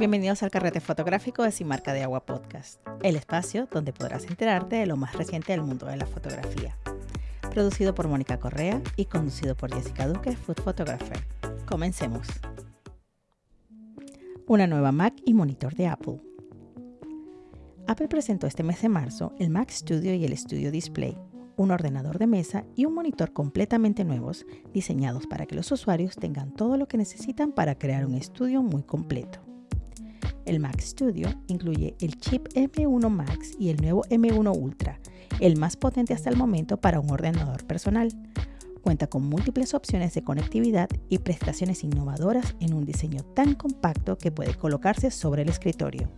Bienvenidos al Carrete Fotográfico de Marca de Agua Podcast, el espacio donde podrás enterarte de lo más reciente del mundo de la fotografía. Producido por Mónica Correa y conducido por Jessica Duque, Food Photographer. Comencemos. Una nueva Mac y monitor de Apple. Apple presentó este mes de marzo el Mac Studio y el Studio Display, un ordenador de mesa y un monitor completamente nuevos, diseñados para que los usuarios tengan todo lo que necesitan para crear un estudio muy completo. El Mac Studio incluye el chip M1 Max y el nuevo M1 Ultra, el más potente hasta el momento para un ordenador personal. Cuenta con múltiples opciones de conectividad y prestaciones innovadoras en un diseño tan compacto que puede colocarse sobre el escritorio.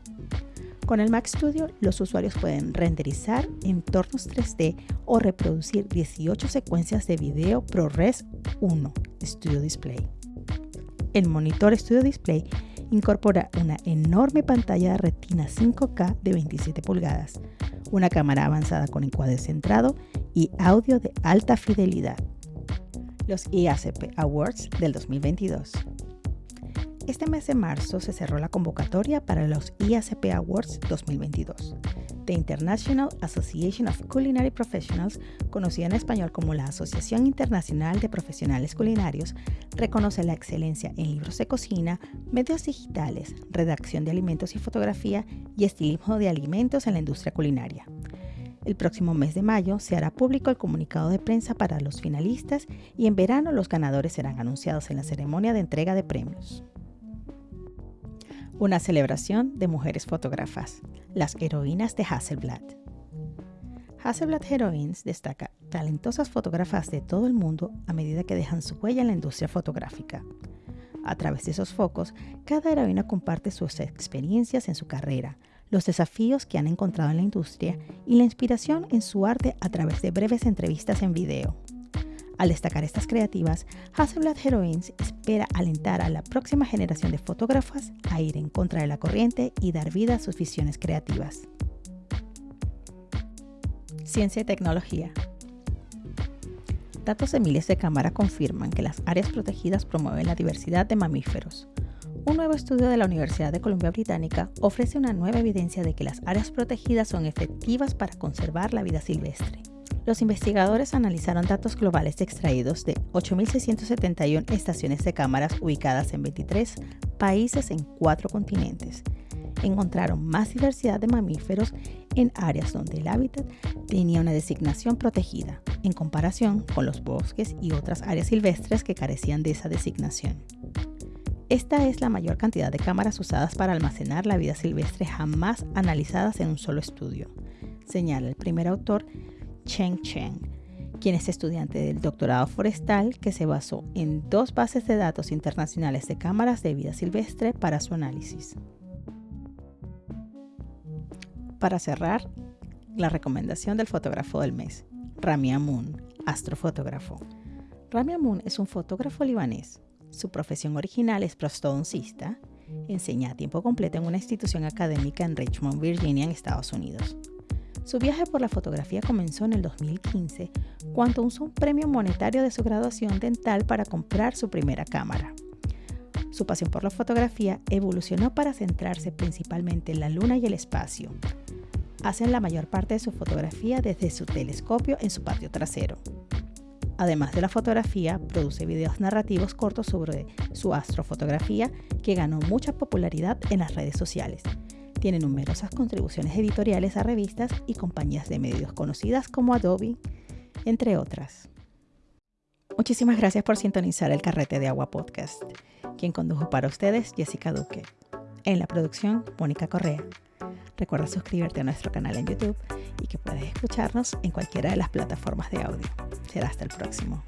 Con el Mac Studio, los usuarios pueden renderizar entornos 3D o reproducir 18 secuencias de video ProRes 1 Studio Display. El monitor Studio Display incorpora una enorme pantalla de retina 5K de 27 pulgadas, una cámara avanzada con encuadre centrado y audio de alta fidelidad. Los IACP Awards del 2022. Este mes de marzo se cerró la convocatoria para los IACP Awards 2022. The International Association of Culinary Professionals, conocida en español como la Asociación Internacional de Profesionales Culinarios, reconoce la excelencia en libros de cocina, medios digitales, redacción de alimentos y fotografía y estilismo de alimentos en la industria culinaria. El próximo mes de mayo se hará público el comunicado de prensa para los finalistas y en verano los ganadores serán anunciados en la ceremonia de entrega de premios una celebración de mujeres fotógrafas, las heroínas de Hasselblad. Hasselblad Heroines destaca talentosas fotógrafas de todo el mundo a medida que dejan su huella en la industria fotográfica. A través de esos focos, cada heroína comparte sus experiencias en su carrera, los desafíos que han encontrado en la industria y la inspiración en su arte a través de breves entrevistas en video. Al destacar estas creativas, Hasselblad Heroines espera alentar a la próxima generación de fotógrafas a ir en contra de la corriente y dar vida a sus visiones creativas. Ciencia y tecnología. Datos de miles de cámaras confirman que las áreas protegidas promueven la diversidad de mamíferos. Un nuevo estudio de la Universidad de Columbia Británica ofrece una nueva evidencia de que las áreas protegidas son efectivas para conservar la vida silvestre. Los investigadores analizaron datos globales extraídos de 8.671 estaciones de cámaras ubicadas en 23 países en cuatro continentes. Encontraron más diversidad de mamíferos en áreas donde el hábitat tenía una designación protegida, en comparación con los bosques y otras áreas silvestres que carecían de esa designación. Esta es la mayor cantidad de cámaras usadas para almacenar la vida silvestre jamás analizadas en un solo estudio, señala el primer autor Cheng Cheng, quien es estudiante del doctorado forestal que se basó en dos bases de datos internacionales de cámaras de vida silvestre para su análisis. Para cerrar, la recomendación del fotógrafo del mes, Rami Amun, astrofotógrafo. Rami Amun es un fotógrafo libanés. Su profesión original es prostodoncista. Enseña a tiempo completo en una institución académica en Richmond, Virginia, en Estados Unidos. Su viaje por la fotografía comenzó en el 2015, cuando usó un premio monetario de su graduación dental para comprar su primera cámara. Su pasión por la fotografía evolucionó para centrarse principalmente en la luna y el espacio. Hacen la mayor parte de su fotografía desde su telescopio en su patio trasero. Además de la fotografía, produce videos narrativos cortos sobre su astrofotografía que ganó mucha popularidad en las redes sociales tiene numerosas contribuciones editoriales a revistas y compañías de medios conocidas como Adobe, entre otras. Muchísimas gracias por sintonizar el Carrete de Agua Podcast. Quien condujo para ustedes, Jessica Duque. En la producción, Mónica Correa. Recuerda suscribirte a nuestro canal en YouTube y que puedes escucharnos en cualquiera de las plataformas de audio. Será hasta el próximo.